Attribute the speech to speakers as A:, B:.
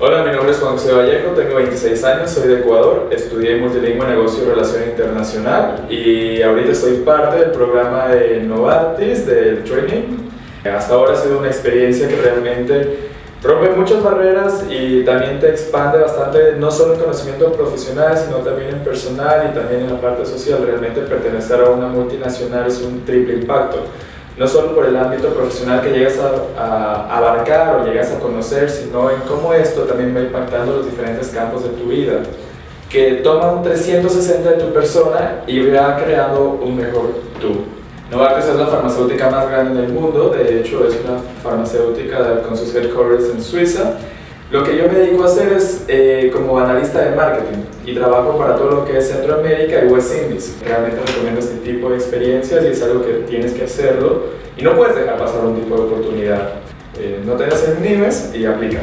A: Hola, mi nombre es Juan José Vallejo, tengo 26 años, soy de Ecuador, estudié Multilingüe, Negocio y Relación Internacional y ahorita soy parte del programa de Novartis, del training. Hasta ahora ha sido una experiencia que realmente rompe muchas barreras y también te expande bastante, no solo en conocimiento profesional, sino también en personal y también en la parte social. Realmente pertenecer a una multinacional es un triple impacto no solo por el ámbito profesional que llegas a, abarcar o llegas a conocer, sino en cómo esto también va impactando los diferentes campos de tu vida, que toma un 360 de tu persona y va creando un mejor tú. Novartis es la farmacéutica más grande del mundo, de hecho es una farmacéutica con sus headquarters en Suiza, lo que yo me dedico a hacer es eh, como analista de marketing y trabajo para todo lo que es Centroamérica y West Indies. Realmente recomiendo este tipo de experiencias y es algo que tienes que hacerlo y no puedes dejar pasar un tipo de oportunidad. Eh, no te desanimes y aplica.